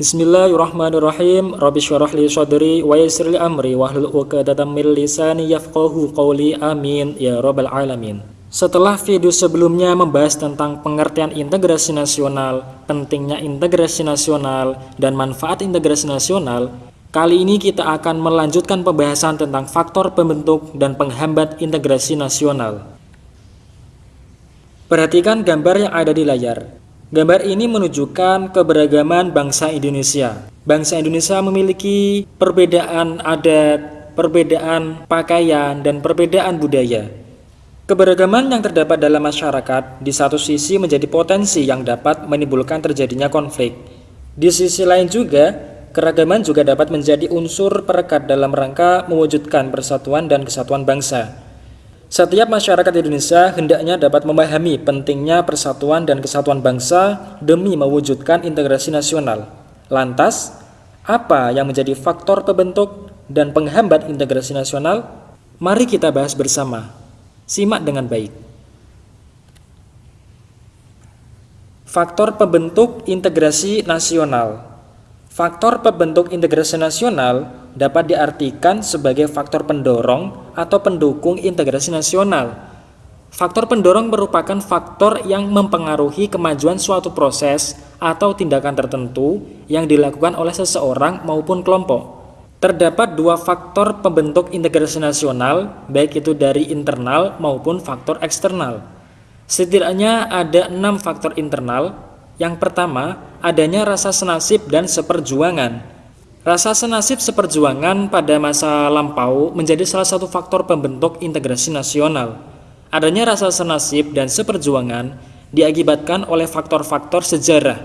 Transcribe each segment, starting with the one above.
Bismillahirrahmanirrahim. Rabbi syrah li sadri wa yassir li amri wahlul 'uqdatam min lisani yafqahu qawli. Amin ya rabbal alamin. Setelah video sebelumnya membahas tentang pengertian integrasi nasional, pentingnya integrasi nasional, dan manfaat integrasi nasional, kali ini kita akan melanjutkan pembahasan tentang faktor pembentuk dan penghambat integrasi nasional. Perhatikan gambar yang ada di layar. Gambar ini menunjukkan keberagaman bangsa Indonesia. Bangsa Indonesia memiliki perbedaan adat, perbedaan pakaian, dan perbedaan budaya. Keberagaman yang terdapat dalam masyarakat di satu sisi menjadi potensi yang dapat menimbulkan terjadinya konflik. Di sisi lain juga, keragaman juga dapat menjadi unsur perekat dalam rangka mewujudkan persatuan dan kesatuan bangsa. Setiap masyarakat Indonesia hendaknya dapat memahami pentingnya persatuan dan kesatuan bangsa demi mewujudkan integrasi nasional. Lantas, apa yang menjadi faktor pembentuk dan penghambat integrasi nasional? Mari kita bahas bersama. Simak dengan baik. Faktor pembentuk integrasi nasional Faktor pembentuk integrasi nasional dapat diartikan sebagai faktor pendorong atau pendukung integrasi nasional. Faktor pendorong merupakan faktor yang mempengaruhi kemajuan suatu proses atau tindakan tertentu yang dilakukan oleh seseorang maupun kelompok. Terdapat dua faktor pembentuk integrasi nasional, baik itu dari internal maupun faktor eksternal. Setidaknya ada enam faktor internal yang pertama, adanya rasa senasib dan seperjuangan. Rasa senasib seperjuangan pada masa lampau menjadi salah satu faktor pembentuk integrasi nasional. Adanya rasa senasib dan seperjuangan diakibatkan oleh faktor-faktor sejarah.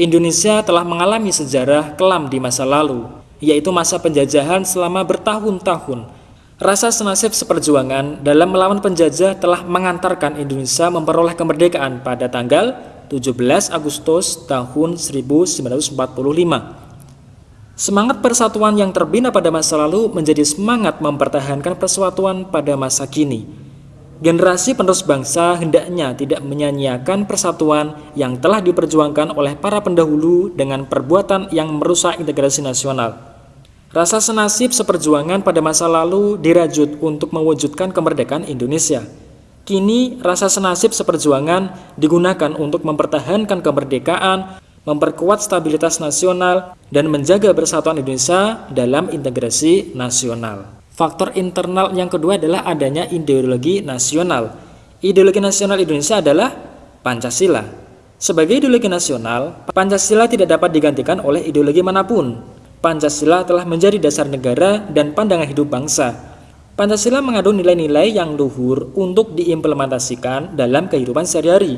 Indonesia telah mengalami sejarah kelam di masa lalu, yaitu masa penjajahan selama bertahun-tahun. Rasa senasib seperjuangan dalam melawan penjajah telah mengantarkan Indonesia memperoleh kemerdekaan pada tanggal 17 Agustus tahun 1945. Semangat persatuan yang terbina pada masa lalu menjadi semangat mempertahankan persatuan pada masa kini. Generasi penerus bangsa hendaknya tidak menyanyiakan persatuan yang telah diperjuangkan oleh para pendahulu dengan perbuatan yang merusak integrasi nasional. Rasa senasib seperjuangan pada masa lalu dirajut untuk mewujudkan kemerdekaan Indonesia. Kini rasa senasib seperjuangan digunakan untuk mempertahankan kemerdekaan, memperkuat stabilitas nasional, dan menjaga persatuan Indonesia dalam integrasi nasional. Faktor internal yang kedua adalah adanya ideologi nasional. Ideologi nasional Indonesia adalah Pancasila. Sebagai ideologi nasional, Pancasila tidak dapat digantikan oleh ideologi mana pun. Pancasila telah menjadi dasar negara dan pandangan hidup bangsa Pancasila mengandung nilai-nilai yang luhur untuk diimplementasikan dalam kehidupan sehari-hari.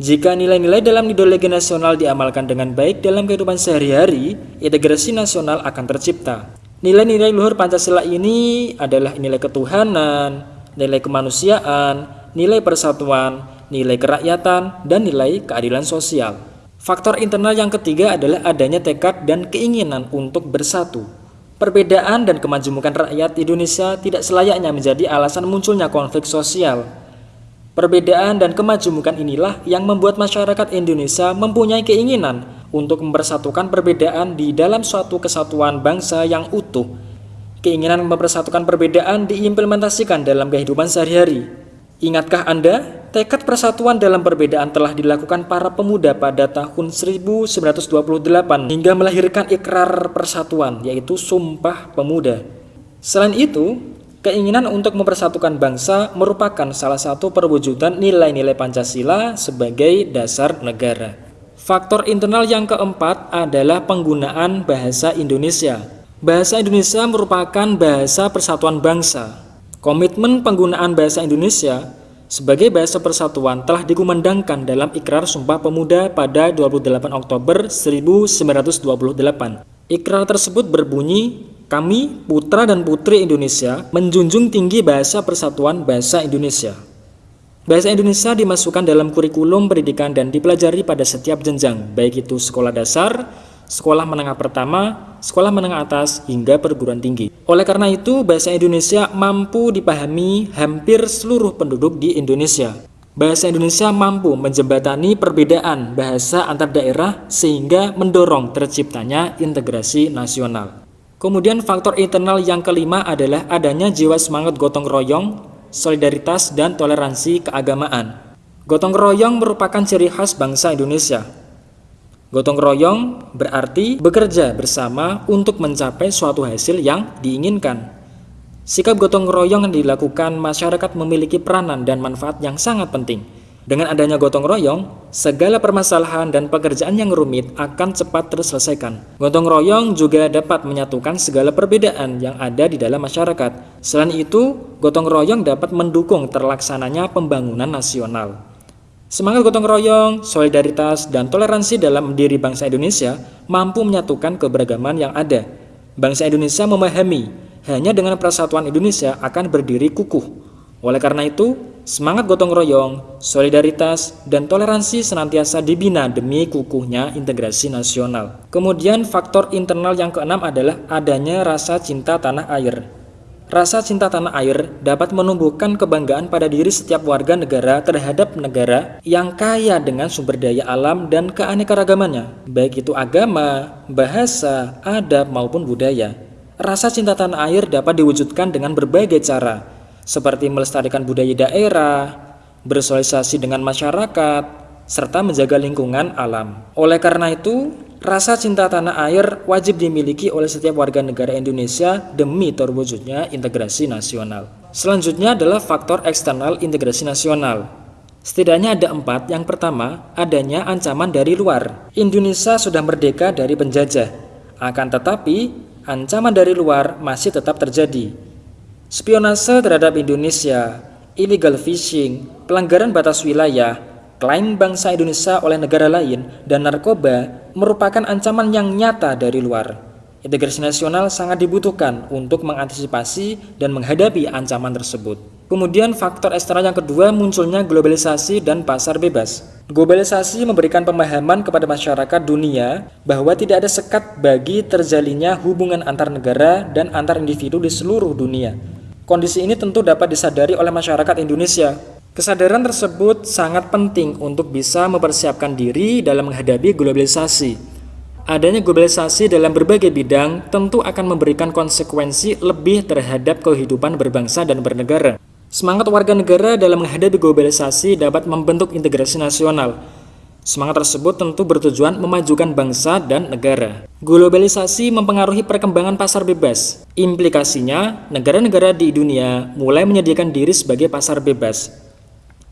Jika nilai-nilai dalam ideologi nasional diamalkan dengan baik dalam kehidupan sehari-hari, integrasi nasional akan tercipta. Nilai-nilai luhur Pancasila ini adalah nilai ketuhanan, nilai kemanusiaan, nilai persatuan, nilai kerakyatan, dan nilai keadilan sosial. Faktor internal yang ketiga adalah adanya tekad dan keinginan untuk bersatu. Perbedaan dan kemajemukan rakyat Indonesia tidak selayaknya menjadi alasan munculnya konflik sosial. Perbedaan dan kemajemukan inilah yang membuat masyarakat Indonesia mempunyai keinginan untuk mempersatukan perbedaan di dalam suatu kesatuan bangsa yang utuh. Keinginan mempersatukan perbedaan diimplementasikan dalam kehidupan sehari-hari. Ingatkah Anda Tekad persatuan dalam perbedaan telah dilakukan para pemuda pada tahun 1928 hingga melahirkan ikrar persatuan yaitu Sumpah Pemuda. Selain itu, keinginan untuk mempersatukan bangsa merupakan salah satu perwujudan nilai-nilai Pancasila sebagai dasar negara. Faktor internal yang keempat adalah penggunaan bahasa Indonesia. Bahasa Indonesia merupakan bahasa persatuan bangsa. Komitmen penggunaan bahasa Indonesia sebagai bahasa persatuan telah dikumandangkan dalam Ikrar Sumpah Pemuda pada 28 Oktober 1928. Ikrar tersebut berbunyi, kami, putra dan putri Indonesia, menjunjung tinggi bahasa persatuan bahasa Indonesia. Bahasa Indonesia dimasukkan dalam kurikulum pendidikan dan dipelajari pada setiap jenjang, baik itu sekolah dasar, sekolah menengah pertama, sekolah menengah atas, hingga perguruan tinggi. Oleh karena itu, bahasa Indonesia mampu dipahami hampir seluruh penduduk di Indonesia. bahasa Indonesia mampu menjembatani perbedaan bahasa antar daerah sehingga mendorong terciptanya integrasi nasional. Kemudian faktor internal yang kelima adalah adanya jiwa semangat gotong royong, solidaritas, dan toleransi keagamaan. Gotong royong merupakan ciri khas bangsa Indonesia. Gotong royong berarti bekerja bersama untuk mencapai suatu hasil yang diinginkan. Sikap gotong royong yang dilakukan masyarakat memiliki peranan dan manfaat yang sangat penting. Dengan adanya gotong royong, segala permasalahan dan pekerjaan yang rumit akan cepat terselesaikan. Gotong royong juga dapat menyatukan segala perbedaan yang ada di dalam masyarakat. Selain itu, gotong royong dapat mendukung terlaksananya pembangunan nasional. Semangat gotong royong, solidaritas, dan toleransi dalam diri bangsa Indonesia mampu menyatukan keberagaman yang ada. Bangsa Indonesia memahami hanya dengan persatuan Indonesia akan berdiri kukuh. Oleh karena itu, semangat gotong royong, solidaritas, dan toleransi senantiasa dibina demi kukuhnya integrasi nasional. Kemudian faktor internal yang keenam adalah adanya rasa cinta tanah air. Rasa cinta tanah air dapat menumbuhkan kebanggaan pada diri setiap warga negara terhadap negara yang kaya dengan sumber daya alam dan keanekaragamannya, baik itu agama, bahasa, adab, maupun budaya. Rasa cinta tanah air dapat diwujudkan dengan berbagai cara, seperti melestarikan budaya daerah, bersosialisasi dengan masyarakat, serta menjaga lingkungan alam. Oleh karena itu, rasa cinta tanah air wajib dimiliki oleh setiap warga negara Indonesia demi terwujudnya integrasi nasional. Selanjutnya adalah faktor eksternal integrasi nasional. Setidaknya ada empat. Yang pertama, adanya ancaman dari luar. Indonesia sudah merdeka dari penjajah. Akan tetapi, ancaman dari luar masih tetap terjadi. Spionase terhadap Indonesia, illegal fishing, pelanggaran batas wilayah, klaim bangsa Indonesia oleh negara lain, dan narkoba merupakan ancaman yang nyata dari luar. Integrasi nasional sangat dibutuhkan untuk mengantisipasi dan menghadapi ancaman tersebut. Kemudian faktor eksternal yang kedua munculnya globalisasi dan pasar bebas. Globalisasi memberikan pemahaman kepada masyarakat dunia bahwa tidak ada sekat bagi terjalinnya hubungan antar negara dan antar individu di seluruh dunia. Kondisi ini tentu dapat disadari oleh masyarakat Indonesia. Kesadaran tersebut sangat penting untuk bisa mempersiapkan diri dalam menghadapi globalisasi. Adanya globalisasi dalam berbagai bidang tentu akan memberikan konsekuensi lebih terhadap kehidupan berbangsa dan bernegara. Semangat warga negara dalam menghadapi globalisasi dapat membentuk integrasi nasional. Semangat tersebut tentu bertujuan memajukan bangsa dan negara. Globalisasi mempengaruhi perkembangan pasar bebas. Implikasinya, negara-negara di dunia mulai menyediakan diri sebagai pasar bebas.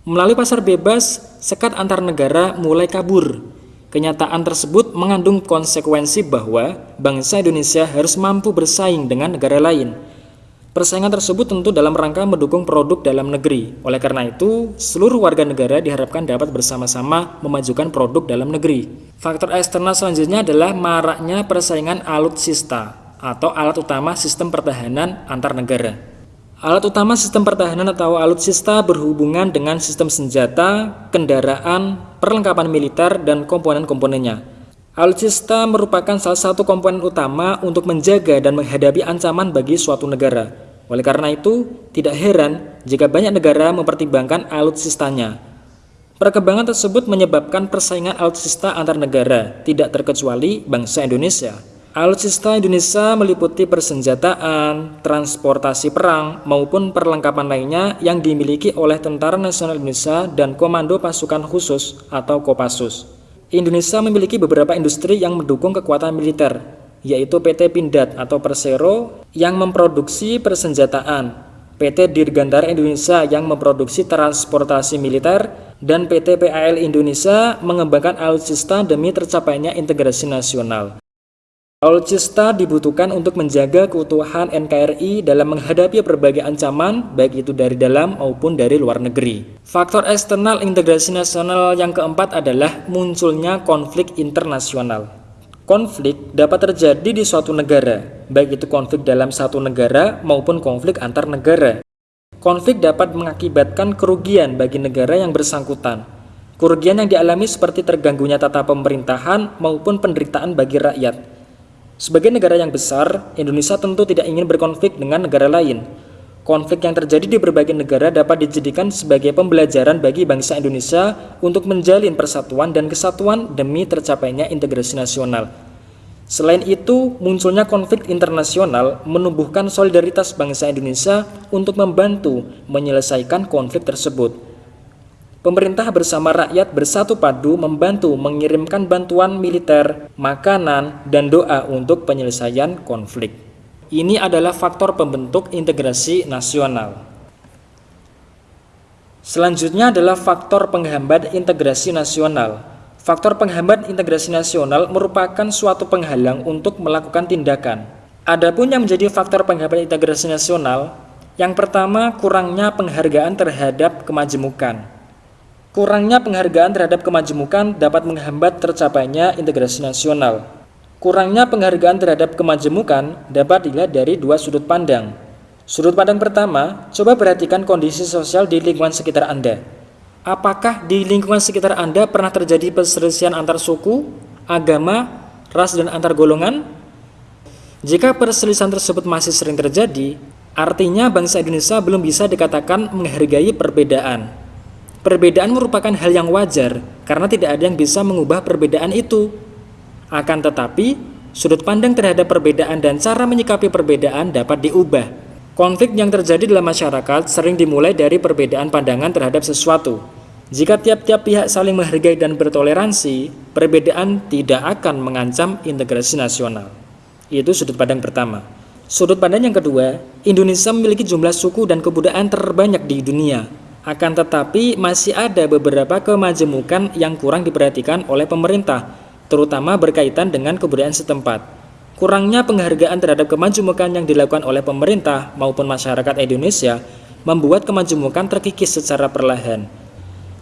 Melalui pasar bebas, sekat antar negara mulai kabur Kenyataan tersebut mengandung konsekuensi bahwa bangsa Indonesia harus mampu bersaing dengan negara lain. Persaingan tersebut tentu dalam rangka mendukung produk dalam negeri. Oleh karena itu, seluruh warga negara diharapkan dapat bersama-sama memajukan produk dalam negeri. Faktor eksternal selanjutnya adalah maraknya persaingan alutsista atau alat utama sistem pertahanan antar negara. Alat utama sistem pertahanan atau alutsista berhubungan dengan sistem senjata, kendaraan, perlengkapan militer, dan komponen-komponennya. Alutsista merupakan salah satu komponen utama untuk menjaga dan menghadapi ancaman bagi suatu negara. Oleh karena itu, tidak heran jika banyak negara mempertimbangkan alutsistanya. Perkembangan tersebut menyebabkan persaingan alutsista antar negara, tidak terkecuali bangsa Indonesia. Alutsista Indonesia meliputi persenjataan, transportasi perang, maupun perlengkapan lainnya yang dimiliki oleh Tentara Nasional Indonesia dan Komando Pasukan Khusus atau Kopassus. Indonesia memiliki beberapa industri yang mendukung kekuatan militer, yaitu PT Pindad atau Persero yang memproduksi persenjataan, PT Dirgantara Indonesia yang memproduksi transportasi militer, dan PT PAL Indonesia mengembangkan alutsista demi tercapainya integrasi nasional. Alutsista dibutuhkan untuk menjaga keutuhan NKRI dalam menghadapi berbagai ancaman, baik itu dari dalam maupun dari luar negeri. Faktor eksternal integrasi nasional yang keempat adalah munculnya konflik internasional. Konflik dapat terjadi di suatu negara, baik itu konflik dalam satu negara maupun konflik antar negara. Konflik dapat mengakibatkan kerugian bagi negara yang bersangkutan. Kerugian yang dialami seperti terganggunya tata pemerintahan maupun penderitaan bagi rakyat. Sebagai negara yang besar, Indonesia tentu tidak ingin berkonflik dengan negara lain. Konflik yang terjadi di berbagai negara dapat dijadikan sebagai pembelajaran bagi bangsa Indonesia untuk menjalin persatuan dan kesatuan demi tercapainya integrasi nasional. Selain itu, munculnya konflik internasional menumbuhkan solidaritas bangsa Indonesia untuk membantu menyelesaikan konflik tersebut. Pemerintah bersama rakyat bersatu padu membantu mengirimkan bantuan militer, makanan, dan doa untuk penyelesaian konflik. Ini adalah faktor pembentuk integrasi nasional. Selanjutnya adalah faktor penghambat integrasi nasional. Faktor penghambat integrasi nasional merupakan suatu penghalang untuk melakukan tindakan. Adapun yang menjadi faktor penghambat integrasi nasional, yang pertama kurangnya penghargaan terhadap kemajemukan. Kurangnya penghargaan terhadap kemajemukan dapat menghambat tercapainya integrasi nasional. Kurangnya penghargaan terhadap kemajemukan dapat dilihat dari dua sudut pandang. Sudut pandang pertama, coba perhatikan kondisi sosial di lingkungan sekitar Anda. Apakah di lingkungan sekitar Anda pernah terjadi perselisihan antar suku, agama, ras, dan antar golongan? Jika perselisihan tersebut masih sering terjadi, artinya bangsa Indonesia belum bisa dikatakan menghargai perbedaan. Perbedaan merupakan hal yang wajar karena tidak ada yang bisa mengubah perbedaan itu. Akan tetapi, sudut pandang terhadap perbedaan dan cara menyikapi perbedaan dapat diubah. Konflik yang terjadi dalam masyarakat sering dimulai dari perbedaan pandangan terhadap sesuatu. Jika tiap-tiap pihak saling menghargai dan bertoleransi, perbedaan tidak akan mengancam integrasi nasional. Itu sudut pandang pertama. Sudut pandang yang kedua, Indonesia memiliki jumlah suku dan kebudayaan terbanyak di dunia. Akan tetapi, masih ada beberapa kemajemukan yang kurang diperhatikan oleh pemerintah, terutama berkaitan dengan kebudayaan setempat. Kurangnya penghargaan terhadap kemajemukan yang dilakukan oleh pemerintah maupun masyarakat Indonesia membuat kemajemukan terkikis secara perlahan.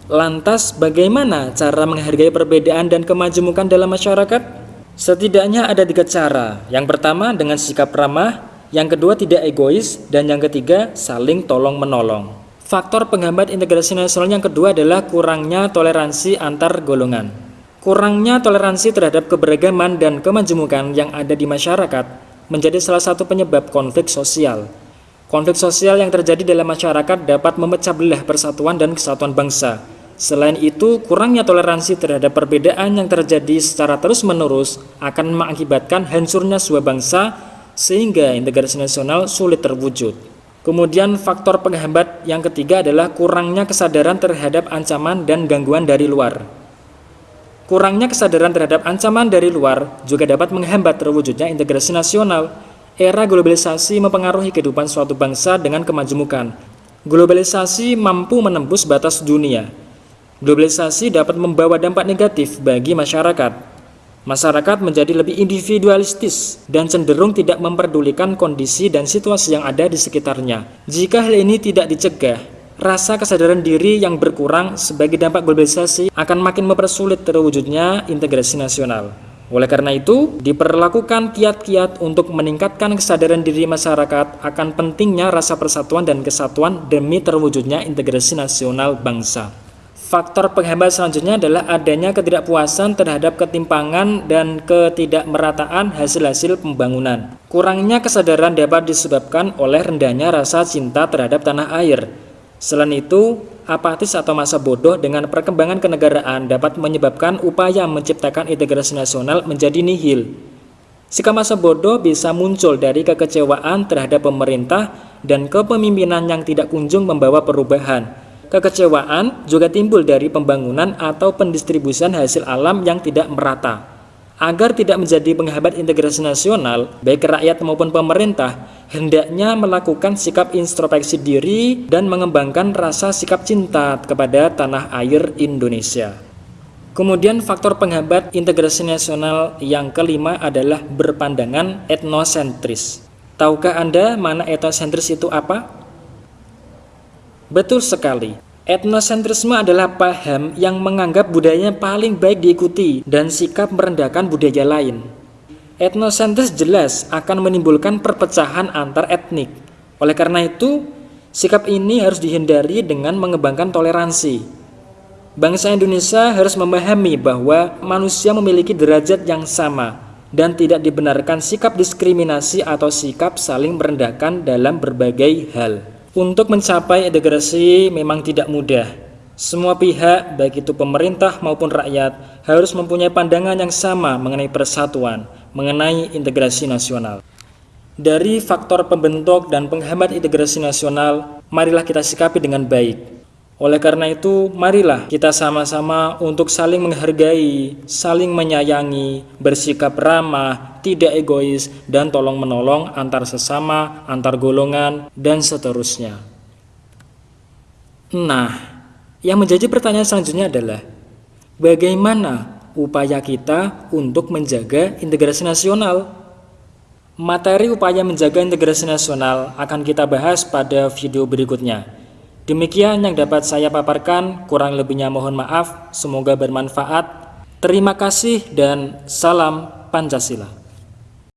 Lantas, bagaimana cara menghargai perbedaan dan kemajemukan dalam masyarakat? Setidaknya ada tiga cara. Yang pertama dengan sikap ramah, yang kedua tidak egois, dan yang ketiga saling tolong-menolong. Faktor penghambat integrasi nasional yang kedua adalah kurangnya toleransi antar golongan. Kurangnya toleransi terhadap keberagaman dan kemajemukan yang ada di masyarakat menjadi salah satu penyebab konflik sosial. Konflik sosial yang terjadi dalam masyarakat dapat memecah belah persatuan dan kesatuan bangsa. Selain itu, kurangnya toleransi terhadap perbedaan yang terjadi secara terus-menerus akan mengakibatkan hancurnya sebuah bangsa sehingga integrasi nasional sulit terwujud. Kemudian faktor penghambat yang ketiga adalah kurangnya kesadaran terhadap ancaman dan gangguan dari luar. Kurangnya kesadaran terhadap ancaman dari luar juga dapat menghambat terwujudnya integrasi nasional. Era globalisasi mempengaruhi kehidupan suatu bangsa dengan kemajemukan. Globalisasi mampu menembus batas dunia. Globalisasi dapat membawa dampak negatif bagi masyarakat. Masyarakat menjadi lebih individualistis dan cenderung tidak memperdulikan kondisi dan situasi yang ada di sekitarnya. Jika hal ini tidak dicegah, rasa kesadaran diri yang berkurang sebagai dampak globalisasi akan makin mempersulit terwujudnya integrasi nasional. Oleh karena itu, diperlakukan kiat-kiat untuk meningkatkan kesadaran diri masyarakat akan pentingnya rasa persatuan dan kesatuan demi terwujudnya integrasi nasional bangsa. Faktor penghambat selanjutnya adalah adanya ketidakpuasan terhadap ketimpangan dan ketidakmerataan hasil-hasil pembangunan. Kurangnya kesadaran dapat disebabkan oleh rendahnya rasa cinta terhadap tanah air, Selain itu, apatis atau masa bodoh dengan perkembangan kenegaraan dapat menyebabkan upaya menciptakan integrasi nasional menjadi nihil. Sikap masa bodoh bisa muncul dari kekecewaan terhadap pemerintah dan kepemimpinan yang tidak kunjung membawa perubahan. Kekecewaan juga timbul dari pembangunan atau pendistribusian hasil alam yang tidak merata. Agar tidak menjadi penghambat integrasi nasional, baik rakyat maupun pemerintah, hendaknya melakukan sikap introspeksi diri dan mengembangkan rasa sikap cinta kepada tanah air Indonesia. Kemudian faktor penghambat integrasi nasional yang kelima adalah berpandangan etnosentris. Tahukah Anda mana etnosentris itu apa? Betul sekali, Etnosentrisme adalah paham yang menganggap budayanya paling baik diikuti dan sikap merendahkan budaya lain. Etnosentris jelas akan menimbulkan perpecahan antar etnik. Oleh karena itu, sikap ini harus dihindari dengan mengembangkan toleransi. Bangsa Indonesia harus memahami bahwa manusia memiliki derajat yang sama dan tidak dibenarkan sikap diskriminasi atau sikap saling merendahkan dalam berbagai hal. Untuk mencapai integrasi memang tidak mudah. Semua pihak, baik itu pemerintah maupun rakyat, harus mempunyai pandangan yang sama mengenai persatuan, mengenai integrasi nasional. Dari faktor pembentuk dan penghambat integrasi nasional, marilah kita sikapi dengan baik. Oleh karena itu, marilah kita sama-sama untuk saling menghargai, saling menyayangi, bersikap ramah, tidak egois, dan tolong-menolong antar sesama, antar golongan, dan seterusnya. Nah, yang menjadi pertanyaan selanjutnya adalah, bagaimana upaya kita untuk menjaga integrasi nasional? Materi upaya menjaga integrasi nasional akan kita bahas pada video berikutnya. Demikian yang dapat saya paparkan, kurang lebihnya mohon maaf, semoga bermanfaat. Terima kasih dan salam Pancasila.